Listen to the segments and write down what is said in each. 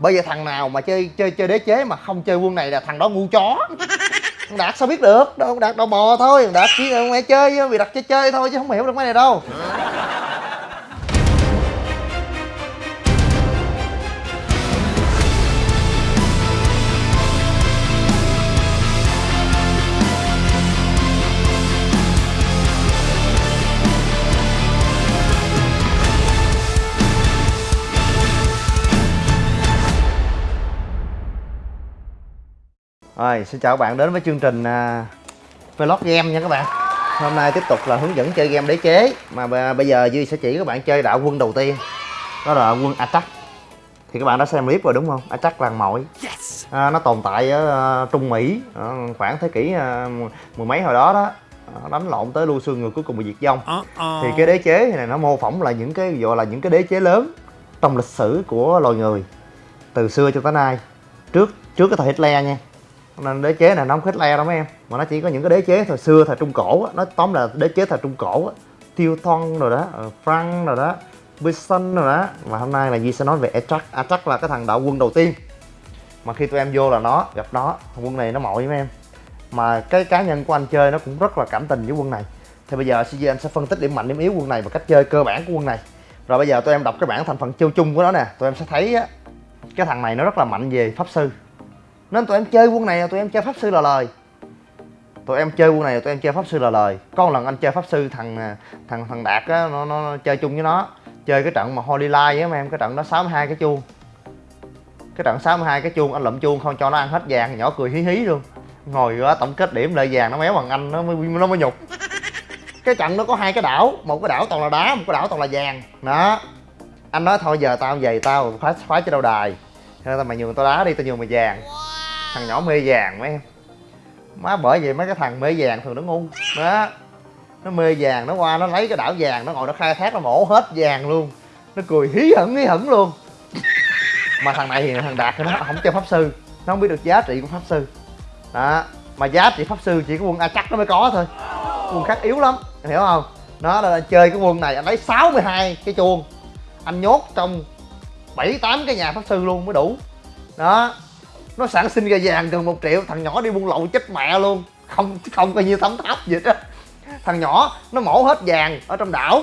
bởi vậy thằng nào mà chơi chơi chơi đế chế mà không chơi quân này là thằng đó ngu chó. Thằng đạt sao biết được? Đâu đạt đầu bò thôi. Thằng đạt chỉ mẹ chơi vì đặt chơi chơi thôi chứ không hiểu được mấy này đâu Rồi, xin chào các bạn đến với chương trình uh, Vlog Game nha các bạn. Hôm nay tiếp tục là hướng dẫn chơi game đế chế. Mà bây giờ Duy sẽ chỉ các bạn chơi đạo quân đầu tiên Đó là quân Attack. Thì các bạn đã xem clip rồi đúng không? Attack làng mội à, Nó tồn tại ở uh, Trung Mỹ uh, Khoảng thế kỷ uh, mười mấy hồi đó đó. Đánh lộn tới lưu xương người cuối cùng bị diệt vong. Uh -oh. thì cái đế chế này nó mô phỏng là những cái gọi là những cái đế chế lớn trong lịch sử của loài người từ xưa cho tới nay. Trước trước cái thời Hitler nha nên đế chế này nó không khích le đâu mấy em. Mà nó chỉ có những cái đế chế thời xưa, thời trung cổ á. Nó tóm là đế chế thời trung cổ á. Tiêu thon rồi đó ờ, frank rồi đó bison rồi đó. Mà hôm nay là Di sẽ nói về Attract Attract là cái thằng đạo quân đầu tiên. Mà khi tụi em vô là nó gặp nó, quân này nó mội với em. Mà cái cá nhân của anh chơi nó cũng rất là cảm tình với quân này. Thì bây giờ CG anh sẽ phân tích điểm mạnh, điểm yếu quân này và cách chơi cơ bản của quân này. Rồi bây giờ tụi em đọc cái bảng thành phần chiêu chung của nó nè. Tụi em sẽ thấy á, cái thằng này nó rất là mạnh về pháp sư nên tụi em chơi quân này tụi em chơi pháp sư là lời. Tụi em chơi quân này tụi em chơi pháp sư là lời. Có một lần anh chơi pháp sư thằng à, thằng thằng đạt á nó, nó, nó chơi chung với nó. Chơi cái trận mà holy light á mấy em cái trận đó 62 cái chuông. Cái trận 62 cái chuông anh lụm chuông không cho nó ăn hết vàng nhỏ cười hí hí luôn. Ngồi đó tổng kết điểm lại vàng nó méo bằng anh nó mới nó mới nhục. Cái trận nó có hai cái đảo một cái đảo toàn là đá một cái đảo toàn là vàng. Đó. Anh nói thôi giờ tao về tao phá phá cho đâu đài. Thế tao mày nhường tao đá đi tao nhường mày vàng thằng nhỏ mê vàng mấy em. Má bởi vậy mấy cái thằng mê vàng thường nó ngu. Đó nó mê vàng, nó qua nó lấy cái đảo vàng, nó ngồi nó khai thác, nó mổ hết vàng luôn. Nó cười hí hửng hí hửng luôn. Mà thằng này thì thằng đạt thì nó không chơi pháp sư. Nó không biết được giá trị của pháp sư. Đó, mà giá trị pháp sư chỉ có quân a chắc nó mới có thôi. Quân khác yếu lắm hiểu không? Nó là chơi cái quân này, anh lấy 62 cái chuông. Anh nhốt trong bảy tám cái nhà pháp sư luôn mới đủ. Đó nó sản sinh ra vàng gần một triệu thằng nhỏ đi buôn lậu chết mẹ luôn. Không không coi như tấm tháp gì hết thằng nhỏ nó mổ hết vàng ở trong đảo.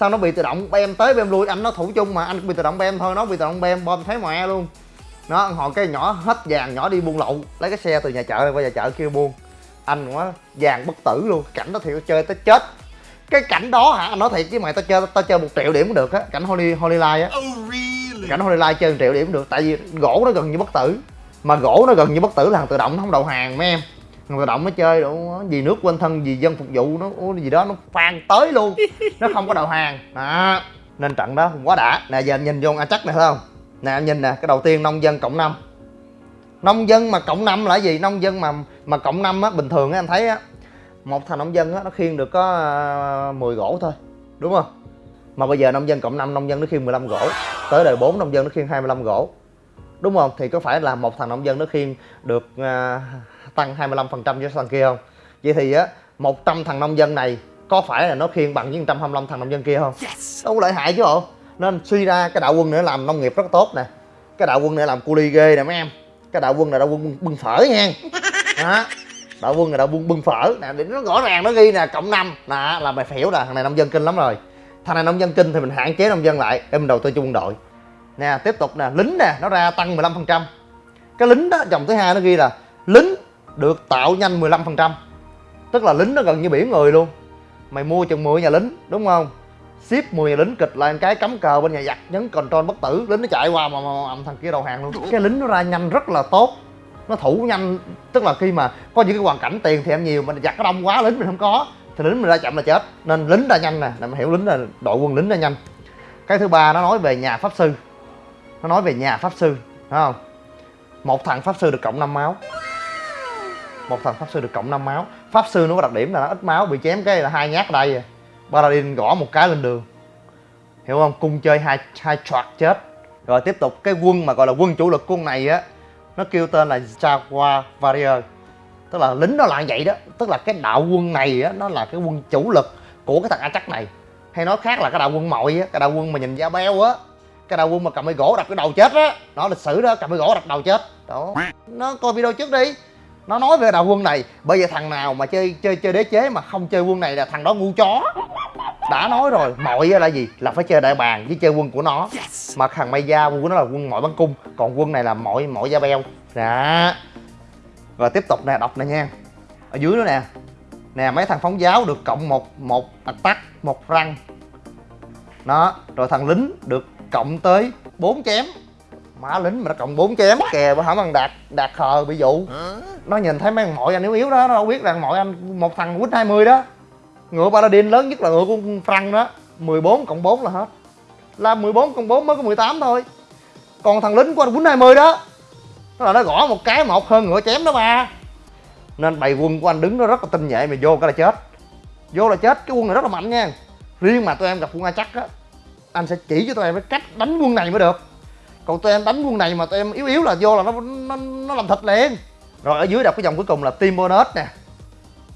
Sao nó bị tự động bem tới bem lui anh nó thủ chung mà anh bị tự động bem thôi nó bị tự động bem bom thấy mẹ luôn. Nó hồi cái nhỏ hết vàng nhỏ đi buôn lậu lấy cái xe từ nhà chợ này qua nhà chợ kêu buôn. Anh quá vàng bất tử luôn cảnh đó thì chơi tới chết. Cái cảnh đó hả anh nói thiệt chứ mày tao chơi tao chơi một triệu điểm cũng được á cảnh holy holy light á. Oh, really? cảnh holy light chơi một triệu điểm cũng được tại vì gỗ nó gần như bất tử mà gỗ nó gần như bất tử là thằng tự động, nó không đầu hàng mấy em. Thằng tự động nó chơi đủ vì nước quên thân vì dân phục vụ, nó gì đó, nó phan tới luôn. Nó không có đầu hàng. Đó. Nên trận đó quá đã. Nè, giờ em nhìn vô a chắc nè thấy không? Nè em nhìn nè, cái đầu tiên nông dân cộng năm. Nông dân mà cộng năm là gì? Nông dân mà mà cộng năm á, bình thường á, anh thấy á, một thằng nông dân á, nó khiêng được có ờ, 10 gỗ thôi, đúng không? Mà bây giờ nông dân cộng năm, nông dân nó khiêng 15 gỗ. Tới đời 4 nông dân nó khiêng 25 gỗ đúng không? Thì có phải là một thằng nông dân nó khiêng được uh, tăng 25 phần trăm cho thằng kia không? Vậy thì á 100 thằng nông dân này có phải là nó khiêng bằng với 125 thằng nông dân kia không? Yes. đâu có lợi hại chứ bộ. Nên suy ra cái đạo quân này làm nông nghiệp rất tốt nè. Cái đạo quân này làm cu ly ghê nè mấy em. Cái đạo quân này đạo quân bưng phở nha. Đó. Đạo quân này đạo quân bưng phở. Nè để nó rõ ràng nó ghi nè cộng năm. Nè là mày phỉu nè thằng này nông dân kinh lắm rồi. Thằng này nông dân kinh thì mình hạn chế nông dân lại. Em đầu tư cho quân đội nè tiếp tục nè lính nè nó ra tăng 15 phần trăm. Cái lính đó dòng thứ hai nó ghi là lính được tạo nhanh 15 phần trăm. Tức là lính nó gần như biển người luôn. Mày mua chừng 10 nhà lính đúng không? Ship 10 nhà lính kịch lại cái cắm cờ bên nhà giặc nhấn control bất tử lính nó chạy qua mà, mà, mà thằng kia đầu hàng luôn. Cái lính nó ra nhanh rất là tốt. Nó thủ nhanh tức là khi mà có những cái hoàn cảnh tiền thì em nhiều mà giặc nó đông quá lính mình không có thì lính mình ra chậm là chết. Nên lính ra nhanh nè để hiểu lính là đội quân lính ra nhanh. Cái thứ ba nó nói về nhà pháp sư nó nói về nhà pháp sư, phải không? Một thằng pháp sư được cộng 5 máu. Một thằng pháp sư được cộng 5 máu. Pháp sư nó có đặc điểm là nó ít máu, bị chém cái là hai nhát ở đây à. paladin gõ một cái lên đường. Hiểu không? Cung chơi hai hai choạc chết. Rồi tiếp tục, cái quân mà gọi là quân chủ lực quân này á, nó kêu tên là Jaguar Warrior. Tức là lính nó là vậy đó. Tức là cái đạo quân này á, nó là cái quân chủ lực của cái thằng A chắc này. Hay nói khác là cái đạo quân mội á, cái đạo quân mà nhìn da beo á cái đầu quân mà cầm cái gỗ đập cái đầu chết á nó lịch sử đó cầm cái gỗ đập đầu chết. Đó. Nó coi video trước đi. Nó nói về đầu quân này bây giờ thằng nào mà chơi chơi chơi đế chế mà không chơi quân này là thằng đó ngu chó. Đã nói rồi mọi là gì? Là phải chơi đại bàng với chơi quân của nó. Mà thằng mây da quân của nó là quân mọi bắn cung. Còn quân này là mọi mọi da beo. Đó rồi tiếp tục nè đọc nè nha. Ở dưới nữa nè. Nè mấy thằng phóng giáo được cộng một một attack một răng. Đó rồi thằng lính được cộng tới 4 chém. Má lính mà nó cộng 4 chém, kè bữa hổm thằng đạt đạt khờ bị dụ. Nó nhìn thấy mấy thằng mọi anh yếu yếu đó, nó đâu biết rằng mọi anh một thằng quýt 20 đó. Ngựa paladin lớn nhất là ngựa của Frank đó. 14 cộng 4 là hết. Là 14 cộng 4 mới có 18 thôi. Còn thằng lính của anh quýt 20 đó, nó là nó gõ một cái một hơn ngựa chém đó ba. Nên bày quân của anh đứng nó rất là tinh nhạy mà vô cái là chết. Vô là chết, cái quân này rất là mạnh nha. Riêng mà tụi em gặp quân a chắc á anh sẽ chỉ cho tụi em cái cách đánh quân này mới được. Còn tụi em đánh quân này mà tụi em yếu yếu là vô là nó nó, nó làm thịt liền. Rồi ở dưới đọc cái dòng cuối cùng là team bonus nè.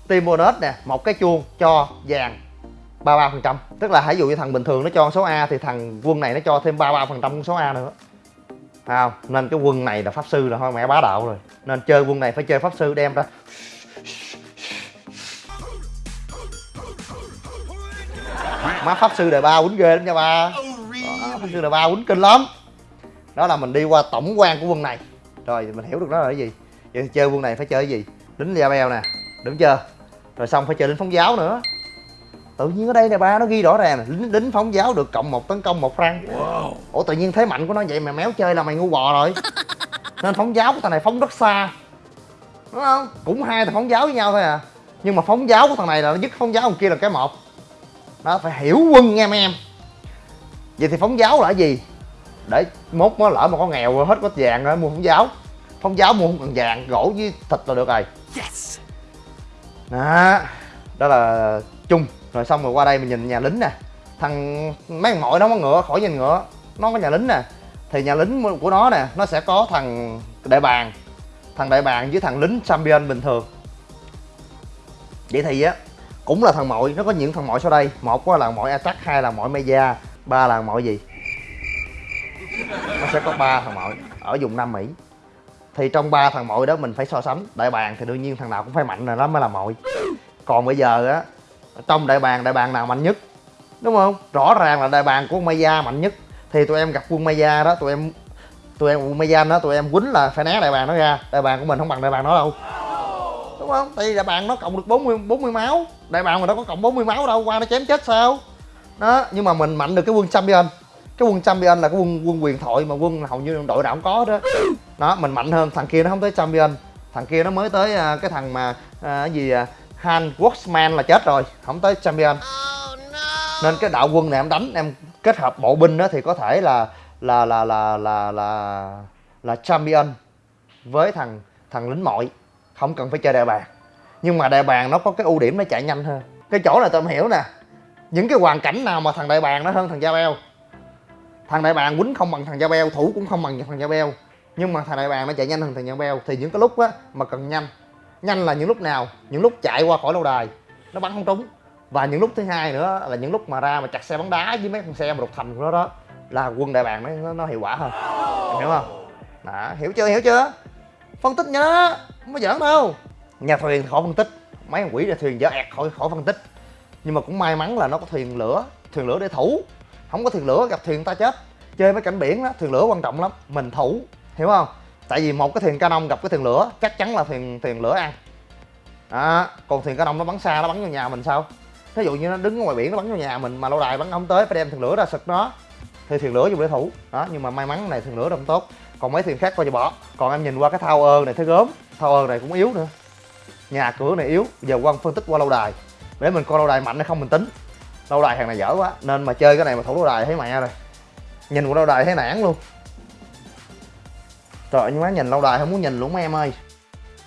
Team bonus nè một cái chuông cho vàng 33 phần trăm. Tức là hãy dụ như thằng bình thường nó cho số A thì thằng quân này nó cho thêm 33 phần trăm số A nữa. Thấy không? Nên cái quân này là pháp sư là thôi mẹ bá đạo rồi. Nên chơi quân này phải chơi pháp sư đem ra. Má pháp sư đời ba quýnh ghê lắm nha ba. Đó, pháp sư đời ba quýnh kinh lắm. Đó là mình đi qua tổng quan của quân này. Rồi mình hiểu được đó là cái gì. Vậy chơi quân này phải chơi cái gì? Lính da beo nè đúng chưa rồi xong phải chơi lính phóng giáo nữa. Tự nhiên ở đây nè ba nó ghi rõ ràng lính, lính phóng giáo được cộng một tấn công một răng. Wow. ủa tự nhiên thế mạnh của nó vậy mà méo chơi là mày ngu bò rồi. Nên phóng giáo của thằng này phóng rất xa. Đúng không? Cũng hai thằng phóng giáo với nhau thôi à. Nhưng mà phóng giáo của thằng này là nó dứt phóng giáo thằng kia là cái một đó phải hiểu quân nha mấy em. Vậy thì phóng giáo là gì? Để mốt nó lỡ mà có nghèo hết có vàng rồi mua phóng giáo. Phóng giáo mua không cần vàng gỗ với thịt là được rồi. Yes. đó đó là chung. Rồi xong rồi qua đây mình nhìn nhà lính nè. Thằng mấy thằng mội nó có ngựa khỏi nhìn ngựa. Nó có nhà lính nè. Thì nhà lính của nó nè nó sẽ có thằng đại bàng. Thằng đại bàng với thằng lính champion bình thường. Vậy thì á cũng là thằng mội, nó có những thằng mội sau đây. Một là mội attack, hai là mội meja ba là mội gì? Nó sẽ có ba thằng mội ở vùng nam mỹ. Thì trong ba thằng mội đó mình phải so sánh. Đại bàng thì đương nhiên thằng nào cũng phải mạnh là nó mới là mội. Còn bây giờ á, trong đại bàng đại bàng nào mạnh nhất? Đúng không? Rõ ràng là đại bàng của Maya mạnh nhất. Thì tụi em gặp quân Maya đó, tụi em tụi em, quân Maya đó tụi em quýnh là phải né đại bàng nó ra. Đại bàng của mình không bằng đại bàng nó đâu không? Tại vì đại bàng nó cộng được 40 40 máu. Đại bàng mà nó có cộng 40 máu đâu qua nó chém chết sao? Đó nhưng mà mình mạnh được cái quân champion. Cái quân champion là cái quân quân quyền thoại mà quân hầu như đội nào cũng có đó đó mình mạnh hơn thằng kia nó không tới champion. Thằng kia nó mới tới uh, cái thằng mà uh, cái gì uh, Han Worksman là chết rồi không tới champion. Oh, nên cái đạo quân này em đánh em kết hợp bộ binh đó thì có thể là là là là là là là champion với thằng thằng lính mội không cần phải chơi đại bàng. Nhưng mà đại bàng nó có cái ưu điểm nó chạy nhanh hơn. Cái chỗ này tôi không hiểu nè. Những cái hoàn cảnh nào mà thằng đại bàng nó hơn thằng da beo? Thằng đại bàng quýnh không bằng thằng da beo thủ cũng không bằng thằng da beo. Nhưng mà thằng đại bàng nó chạy nhanh hơn thằng da beo. Thì những cái lúc á mà cần nhanh. Nhanh là những lúc nào? Những lúc chạy qua khỏi lâu đài nó bắn không trúng. Và những lúc thứ hai nữa là những lúc mà ra mà chặt xe bóng đá với mấy con xe mà đục thành của nó đó là quân đại bàng nó, nó hiệu quả hơn. Em hiểu không? Đó hiểu chưa? Hiểu chưa? Phân tích nhớ không có giỡn đâu nhà thuyền khỏi phân tích. Mấy con quỷ ra thuyền dở ẹt khỏi khỏi phân tích. Nhưng mà cũng may mắn là nó có thuyền lửa thuyền lửa để thủ. Không có thuyền lửa gặp thuyền ta chết. Chơi với cảnh biển đó thuyền lửa quan trọng lắm mình thủ. Hiểu không? Tại vì một cái thuyền canon gặp cái thuyền lửa chắc chắn là thuyền thuyền lửa ăn. À, còn thuyền canon nó bắn xa nó bắn vào nhà mình sao? Thí dụ như nó đứng ngoài biển nó bắn vào nhà mình mà lâu đài bắn không tới phải đem thuyền lửa ra sực nó. Thì thuyền lửa dùng để thủ. Đó nhưng mà may mắn này thuyền lửa đông tốt còn mấy thuyền khác coi như bỏ. Còn em nhìn qua cái thao ơn này thấy gớm. Thao ơn này cũng yếu nữa. Nhà cửa này yếu. Giờ quan phân tích qua lâu đài. Để mình coi lâu đài mạnh hay không mình tính. Lâu đài hàng này dở quá. Nên mà chơi cái này mà thủ lâu đài thấy mẹ rồi. Nhìn qua lâu đài thấy nản luôn. Trời, nhưng má nhìn lâu đài không muốn nhìn luôn mấy em ơi.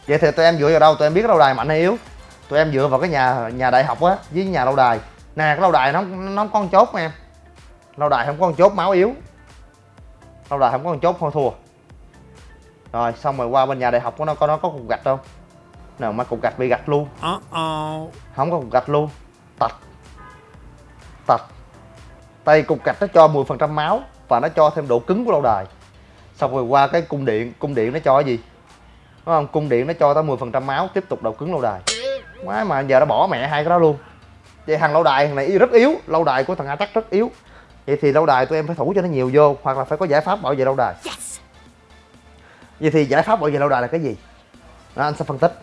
Vậy thì tụi em dựa vào đâu? Tụi em biết lâu đài mạnh hay yếu. Tụi em dựa vào cái nhà nhà đại học á, với nhà lâu đài. Nè, cái lâu đài nó nó có con chốt em. Lâu đài không có con chốt, máu yếu. Lâu đài không có con chốt, thôi thua rồi xong rồi qua bên nhà đại học của nó có nó có cục gạch không? Nào mà cục gạch bị gạch luôn. Uh -oh. không có cục gạch luôn. Tạch. Tạch. Tay cục gạch nó cho 10 phần trăm máu và nó cho thêm độ cứng của lâu đài. Xong rồi qua cái cung điện cung điện nó cho cái gì? Đúng không? Cung điện nó cho tới 10% máu tiếp tục độ cứng lâu đài. Má mà giờ nó bỏ mẹ hai cái đó luôn. Vậy thằng lâu đài thằng này rất yếu. Lâu đài của thằng attack rất yếu. Vậy thì lâu đài tụi em phải thủ cho nó nhiều vô hoặc là phải có giải pháp bảo vệ lâu đài vậy thì giải pháp bảo vệ lâu đài là cái gì? Đó, anh sẽ phân tích.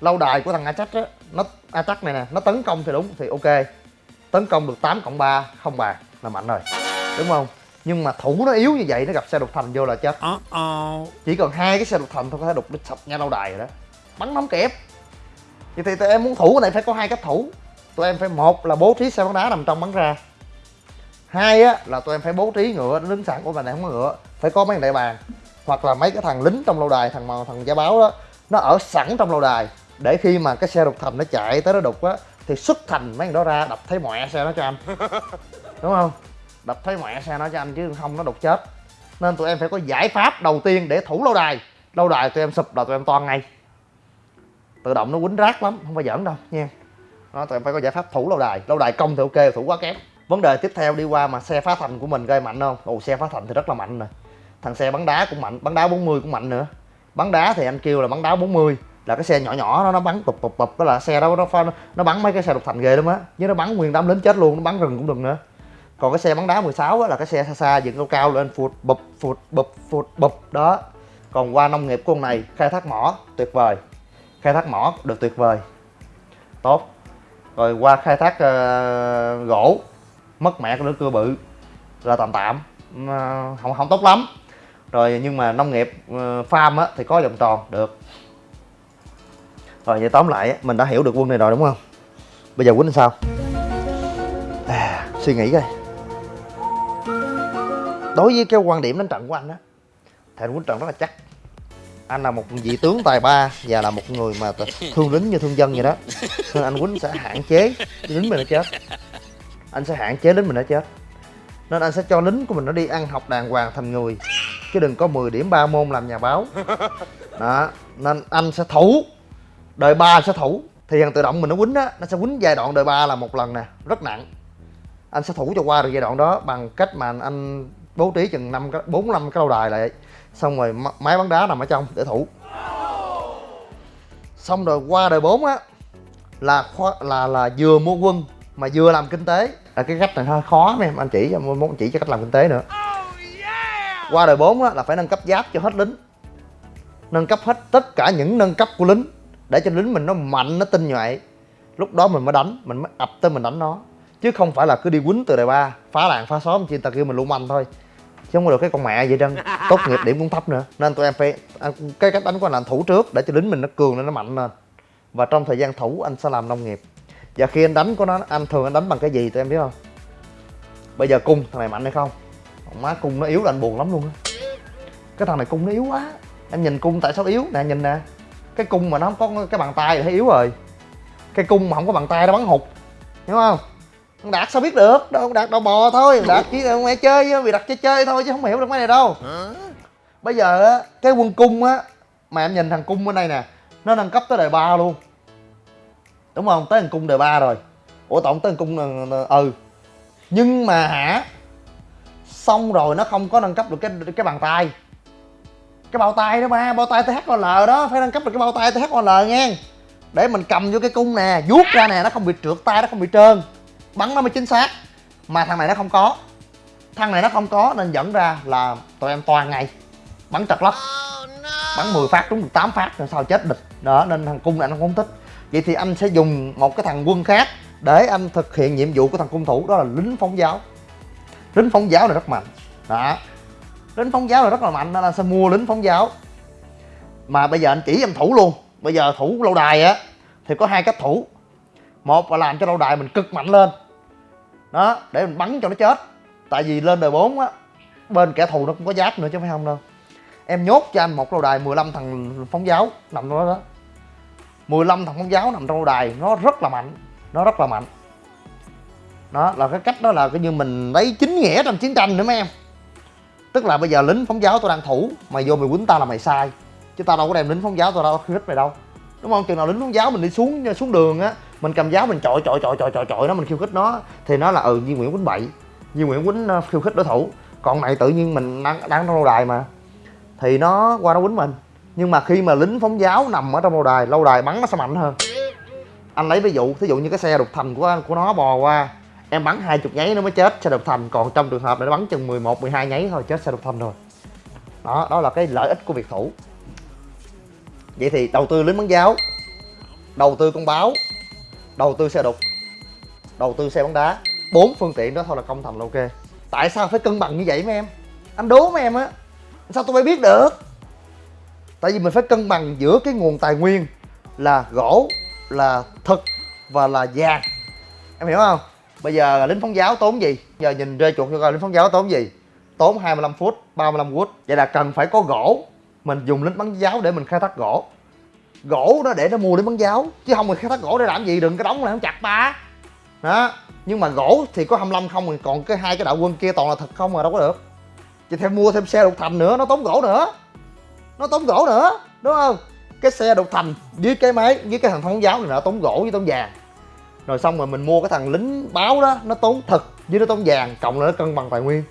Lâu đài của thằng attack á nó attack này nè nó tấn công thì đúng thì ok. Tấn công được 8 cộng 3 không bàn là mạnh rồi. Đúng không? Nhưng mà thủ nó yếu như vậy nó gặp xe đục thành vô là chết. Chỉ cần hai cái xe đục thành thôi có thể đục sập nha lâu đài rồi đó. Bắn nóng kẹp. Vậy thì tụi em muốn thủ cái này phải có hai cách thủ. Tụi em phải một là bố trí xe bắn đá nằm trong bắn ra. Hai á là tụi em phải bố trí ngựa nó đứng sẵn của mình này không có ngựa phải có mấy đại bàn hoặc là mấy cái thằng lính trong lâu đài thằng mà thằng gia báo đó nó ở sẵn trong lâu đài. Để khi mà cái xe đục thành nó chạy tới nó đục á thì xuất thành mấy thằng đó ra đập thấy mẹ xe nó cho anh. Đúng không? Đập thấy mẹ xe nó cho anh chứ không nó đục chết. Nên tụi em phải có giải pháp đầu tiên để thủ lâu đài. Lâu đài tụi em sụp là tụi em toan ngay. Tự động nó quýnh rác lắm không phải giỡn đâu nha. Đó tụi em phải có giải pháp thủ lâu đài. Lâu đài công thì ok thủ quá kém. Vấn đề tiếp theo đi qua mà xe phá thành của mình gây mạnh không? Ồ xe phá thành thì rất là mạnh rồi thằng xe bắn đá cũng mạnh bắn đá 40 cũng mạnh nữa. Bắn đá thì anh kêu là bắn đá 40 là cái xe nhỏ nhỏ đó nó bắn bụp bụp bụp đó là xe đó nó nó bắn mấy cái xe độc thành ghê lắm á chứ nó bắn nguyên đám lính chết luôn nó bắn rừng cũng đừng nữa. Còn cái xe bắn đá 16 á là cái xe xa xa dựng cao cao lên phụt bụp phụt bụp phụt bụp đó. Còn qua nông nghiệp của con này khai thác mỏ tuyệt vời. Khai thác mỏ được tuyệt vời. Tốt. Rồi qua khai thác uh, gỗ mất mẹ cái lưỡi cưa bự là tạm tạm. Uh, không không tốt lắm rồi nhưng mà nông nghiệp uh, farm á, thì có vòng tròn được. Rồi vậy tóm lại mình đã hiểu được quân này rồi đúng không? Bây giờ quýnh sao? À, suy nghĩ coi. Đối với cái quan điểm đánh trận của anh á thì anh quýnh trận rất là chắc. Anh là một vị tướng tài ba và là một người mà thương lính như thương dân vậy đó. Nên anh quýnh sẽ hạn chế lính mình nó chết. Anh sẽ hạn chế lính mình nó chết. Nên anh sẽ cho lính của mình nó đi ăn học đàng hoàng thành người chứ đừng có 10 điểm ba môn làm nhà báo. Đó nên anh sẽ thủ đời ba sẽ thủ. Thì thằng tự động mình nó quýnh á nó sẽ quýnh giai đoạn đời ba là một lần nè rất nặng. Anh sẽ thủ cho qua được giai đoạn đó bằng cách mà anh bố trí chừng năm bốn năm cái lâu đài lại. Xong rồi máy bắn đá nằm ở trong để thủ. Xong rồi qua đời 4 á là là là vừa mua quân mà vừa làm kinh tế. Là cái cách này hơi khó mấy em anh chỉ cho muốn chỉ cho cách làm kinh tế nữa qua đời 4 á là phải nâng cấp giáp cho hết lính. Nâng cấp hết tất cả những nâng cấp của lính để cho lính mình nó mạnh nó tinh nhuệ. Lúc đó mình mới đánh mình mới ập tới mình đánh nó. Chứ không phải là cứ đi quýnh từ đời ba phá làng phá xóm chi ta kêu mình luôn manh thôi. Chứ không có được cái con mẹ vậy trơn tốt nghiệp điểm cũng thấp nữa. Nên tụi em phải cái cách đánh của anh là thủ trước để cho lính mình nó cường lên nó mạnh lên. Và trong thời gian thủ anh sẽ làm nông nghiệp. Và khi anh đánh của nó anh thường anh đánh bằng cái gì tụi em biết không? Bây giờ cung thằng này mạnh hay không má cung nó yếu là anh buồn lắm luôn á. Cái thằng này cung nó yếu quá. Em nhìn cung tại sao yếu? Nè nhìn nè. Cái cung mà nó không có cái bàn tay thì thấy yếu rồi. Cái cung mà không có bàn tay nó bắn hụt. Hiểu không? Con đạt sao biết được? Đâu đạt đầu bò thôi. Đạt chỉ là mẹ chơi vì đặt chơi chơi thôi chứ không hiểu được mấy này đâu. Bây giờ á cái quân cung á mà em nhìn thằng cung bên đây nè nó nâng cấp tới đời ba luôn. Đúng không? Tới thằng cung đời ba rồi. Ủa tổng tới thằng cung ừ. Nhưng mà hả xong rồi nó không có nâng cấp được cái cái bàn tay. Cái bao tay đó ba, bao tay THOL đó, phải nâng cấp được cái bao tay THOL nghe để mình cầm vô cái cung nè, vuốt ra nè, nó không bị trượt tay, nó không bị trơn. Bắn nó mới chính xác. Mà thằng này nó không có. Thằng này nó không có nên dẫn ra là tụi em toàn ngày. Bắn chật lắm. Bắn 10 phát trúng được 8 phát rồi sao chết địch. Đó, nên thằng cung này nó không thích. Vậy thì anh sẽ dùng một cái thằng quân khác để anh thực hiện nhiệm vụ của thằng cung thủ, đó là lính phóng giáo lính phóng giáo này rất mạnh. Đó. Lính phóng giáo là rất là mạnh, nên anh sẽ mua lính phóng giáo. Mà bây giờ anh chỉ em thủ luôn. Bây giờ thủ lâu đài á, thì có hai cách thủ. Một là làm cho lâu đài mình cực mạnh lên. Đó, để mình bắn cho nó chết. Tại vì lên đời 4 á, bên kẻ thù nó cũng có giáp nữa chứ phải không đâu. Em nhốt cho anh một lâu đài 15 thằng phóng giáo nằm trong đó. đó 15 thằng phóng giáo nằm trong lâu đài, nó rất là mạnh, nó rất là mạnh đó, là cái cách đó là cái như mình lấy chính nghĩa trong chiến tranh nữa mấy em. Tức là bây giờ lính phóng giáo tôi đang thủ, mày vô mày quýnh tao là mày sai. Chứ tao đâu có đem lính phóng giáo, tao đâu khích mày đâu. Đúng không? Chừng nào lính phóng giáo mình đi xuống xuống đường á, mình cầm giáo mình chọi chọi chọi chọi chọi chọi nó, mình khiêu khích nó, thì nó là ừ như Nguyễn quýnh bậy. Như Nguyễn quýnh ờ, khiêu khích đối thủ. Còn này tự nhiên mình đang đang trong lâu đài mà. Thì nó qua nó quýnh mình. Nhưng mà khi mà lính phóng giáo nằm ở trong lâu đài lâu đài bắn nó sẽ mạnh hơn. Anh lấy ví dụ, thí dụ như cái xe đục thành của của nó bò qua em bắn hai chục nháy nó mới chết xe độc thành còn trong trường hợp là nó bắn chừng 11 12 nháy thôi, chết xe độc thành rồi. Đó đó là cái lợi ích của việc thủ. Vậy thì đầu tư lính bắn giáo, đầu tư con báo, đầu tư xe đục, đầu tư xe bóng đá. Bốn phương tiện đó thôi là công thành là ok. Tại sao phải cân bằng như vậy mấy em? Anh đố mấy em á. Sao tôi phải biết được? Tại vì mình phải cân bằng giữa cái nguồn tài nguyên là gỗ, là thực và là vàng. Em hiểu không? Bây giờ lính phóng giáo tốn gì? Giờ nhìn rơi chuột cho coi, lính phóng giáo tốn gì? Tốn 25 phút 35 phút vậy là cần phải có gỗ. Mình dùng lính bắn giáo để mình khai thác gỗ. Gỗ đó để nó mua lính bắn giáo, chứ không mình khai thác gỗ để làm gì? Đừng cái đóng này không chặt ba đó. Nhưng mà gỗ thì có 25 không mình còn cái hai cái đạo quân kia toàn là thật không mà đâu có được. Chị thêm mua thêm xe đục thành nữa, nó tốn gỗ nữa. Nó tốn gỗ nữa, đúng không? Cái xe đục thành với cái máy, với cái thằng phóng giáo này nó tốn gỗ với tốn vàng rồi xong rồi mình mua cái thằng lính báo đó, nó tốn thật, với nó tốn vàng, cộng lại nó cân bằng tài nguyên.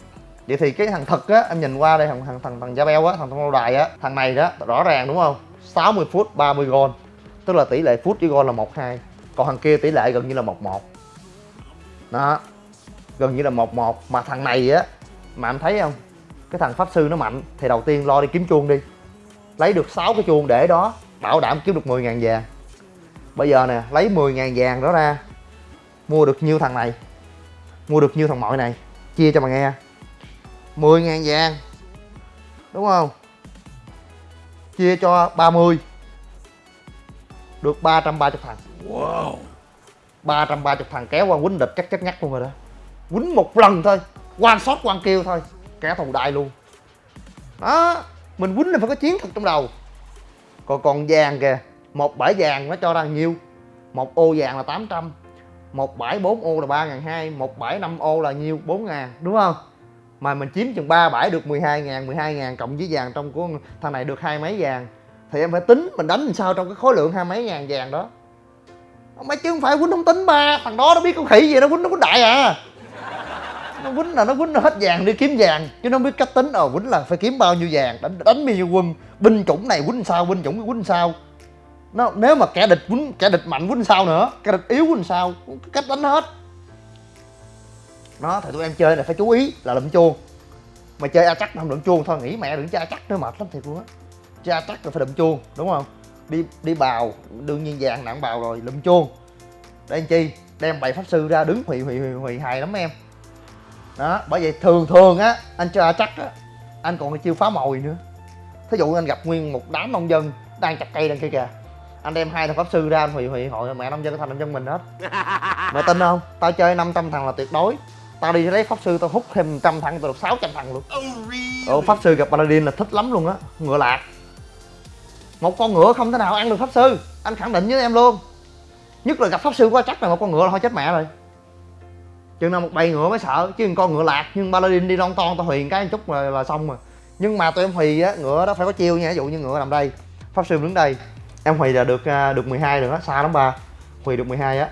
Vậy thì cái thằng thật á, em nhìn qua đây, thằng thằng thằng thằng da beo á, thằng thằng lâu đài á, thằng này đó, rõ ràng đúng không? 60 phút 30 gol. Tức là tỷ lệ phút với gol là một hai. Còn thằng kia tỷ lệ gần như là một một. Đó, gần như là một một. Mà thằng này á, mà em thấy không? Cái thằng pháp sư nó mạnh, thì đầu tiên lo đi kiếm chuông đi. Lấy được 6 cái chuông để đó, bảo đảm kiếm được 10 ngàn vàng bây giờ nè lấy 10 ngàn vàng đó ra. Mua được nhiêu thằng này? Mua được nhiêu thằng mọi này? Chia cho mà nghe. 10 ngàn vàng. Đúng không? Chia cho 30 được 330 thằng. Wow. 330 thằng kéo qua quýnh địch chắc chắc ngắt luôn rồi đó. Quýnh một lần thôi. Quan shot quan kêu thôi. Kẻ thù đại luôn. Đó mình quýnh là phải có chiến thuật trong đầu. Còn còn vàng kìa một bãi vàng nó cho ra nhiêu? Một ô vàng là 800 một bãi 4 ô là ba ngàn hai, một bãi 5 ô là nhiêu? 4 ngàn, đúng không? Mà mình chiếm chừng 3 bãi được 12 ngàn 12 ngàn cộng với vàng trong của thằng này được hai mấy vàng. Thì em phải tính mình đánh làm sao trong cái khối lượng hai mấy ngàn vàng đó. Mấy chứ không phải quýnh không tính ba, thằng đó nó biết con khỉ gì, nó quýnh nó quýnh đại à. Nó quýnh là nó quýnh hết vàng đi kiếm vàng, chứ nó biết cách tính ờ quýnh là phải kiếm bao nhiêu vàng, đánh đánh bao nhiêu quân, binh chủng này quýnh sao, binh chủng quýnh sao nó, nếu mà kẻ địch quýnh, kẻ địch mạnh quýnh sao nữa, kẻ địch yếu quýnh sao, cách đánh hết. Nó thì tụi em chơi này phải chú ý là lượm chuông. Mà chơi a chắc không lượm chuông thôi nghĩ mẹ đừng chơi a chắc nữa, mệt lắm thiệt luôn á. Chơi a chắc là phải lượm chuông, đúng không? Đi đi bào, đương nhiên vàng nặng bào rồi lượm chuông. Để anh chi? Đem bảy pháp sư ra đứng, hủy hủy hủy hủy hài lắm em. Đó, bởi vậy thường thường á, anh chơi a chắc á, anh còn chiêu phá mồi nữa. Thí dụ anh gặp nguyên một đám nông dân đang chặt cây đang kia kìa anh đem hai thằng pháp sư ra anh hủy hủy hội mẹ nông dân thành nông dân mình hết. Mày tin không? Tao chơi 500 thằng là tuyệt đối. Tao đi lấy pháp sư tao hút thêm trăm thằng tao được 600 thằng luôn. Ồ, pháp sư gặp paladin là thích lắm luôn á. Ngựa lạc. Một con ngựa không thể nào ăn được pháp sư. Anh khẳng định với em luôn. Nhất là gặp pháp sư quá chắc là một con ngựa là thôi chết mẹ rồi. Chừng nào một bầy ngựa mới sợ chứ con ngựa lạc nhưng paladin đi lon ton tao huyền cái chút là, là xong rồi. Nhưng mà tụi em hùy á ngựa đó phải có chiêu nha ví dụ như ngựa nằm đây. Pháp sư đứng đây em Huy là được à, được 12 rồi đó, xa lắm ba. Huy được 12 á,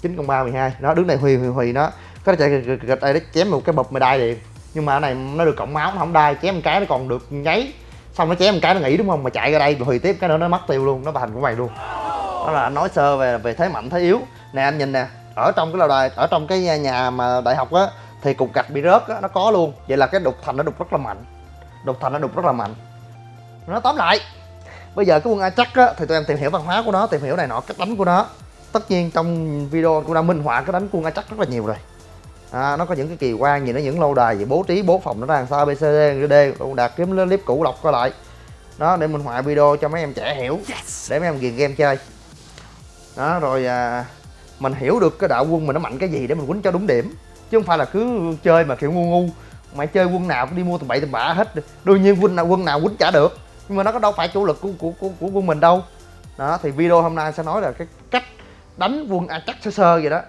chín con ba 12 nó đứng này Huy Huy Huy nó có chạy gạch đây nó chém một cái bụp mà đai liền. Nhưng mà này nó được cộng máu nó không đai, chém một cái nó còn được nháy. Xong nó chém một cái nó nghỉ đúng không? Mà chạy ra đây Huy tiếp cái nữa, nó mất tiêu luôn, nó thành của mày luôn. Đó là anh nói sơ về về thế mạnh, thế yếu. Nè, anh nhìn nè, ở trong cái lâu đài, ở trong cái nhà mà đại học á, thì cục gạch bị rớt á, nó có luôn. Vậy là cái đục thành nó đục rất là mạnh. Đục thành nó đục rất là mạnh. Nó tóm lại bây giờ cái quân a chắc á thì tụi em tìm hiểu văn hóa của nó tìm hiểu này nọ cách đánh của nó. Tất nhiên trong video cũng đã minh họa cái đánh quân a chắc rất là nhiều rồi. À, nó có những cái kỳ quan gì nó những lâu đài gì bố trí bố phòng nó ra làm sao abcd d đạt kiếm clip cũ lọc coi lại. Đó để minh họa video cho mấy em trẻ hiểu để mấy em ghiền game chơi. Đó rồi à, mình hiểu được cái đạo quân mình nó mạnh cái gì để mình quýnh cho đúng điểm. Chứ không phải là cứ chơi mà kiểu ngu ngu. Mày chơi quân nào cũng đi mua tầm bậy tầm bạ hết. Đương nhiên quân nào quân nào quýnh trả được nhưng mà nó có đâu phải chủ lực của của của, của quân mình đâu. Đó thì video hôm nay sẽ nói là cái cách đánh quân a chắc sơ sơ vậy đó.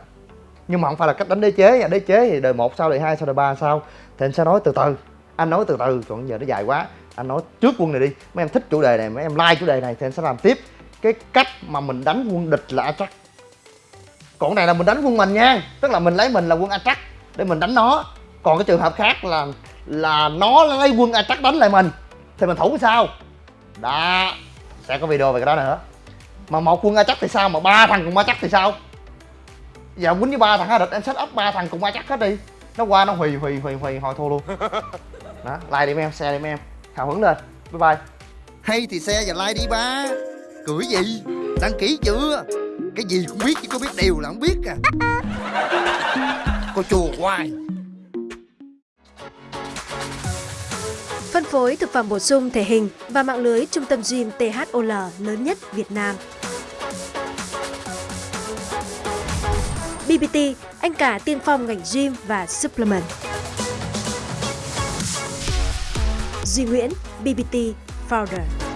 Nhưng mà không phải là cách đánh đế chế nha đế chế thì đời một sau đời hai sau đời ba sau thì anh sẽ nói từ từ anh nói từ từ còn giờ nó dài quá anh nói trước quân này đi. Mấy em thích chủ đề này mấy em like chủ đề này thì anh sẽ làm tiếp cái cách mà mình đánh quân địch là a chắc còn này là mình đánh quân mình nha tức là mình lấy mình là quân a chắc để mình đánh nó. Còn cái trường hợp khác là là nó lấy quân attack đánh lại mình thì mình thủ sao? Đó sẽ có video về cái đó nữa. Mà một quân attack thì sao? Mà ba thằng cùng attack thì sao? Giờ quýnh với ba thằng địch em set up ba thằng cùng attack hết đi. Nó qua nó hùi hùi hùi hùi hồi thua luôn. Đó like đi mấy em share đi mấy em. Hào hứng lên. Bye bye. Hay thì xe và like đi ba. Cười gì? Đăng ký chưa? Cái gì cũng biết chứ có biết điều là không biết à. Cô chùa hoài phối thực phẩm bổ sung thể hình và mạng lưới trung tâm gym THOL lớn nhất Việt Nam. BBT, anh cả tiên phong ngành gym và supplement. Duy Nguyễn, BBT Founder.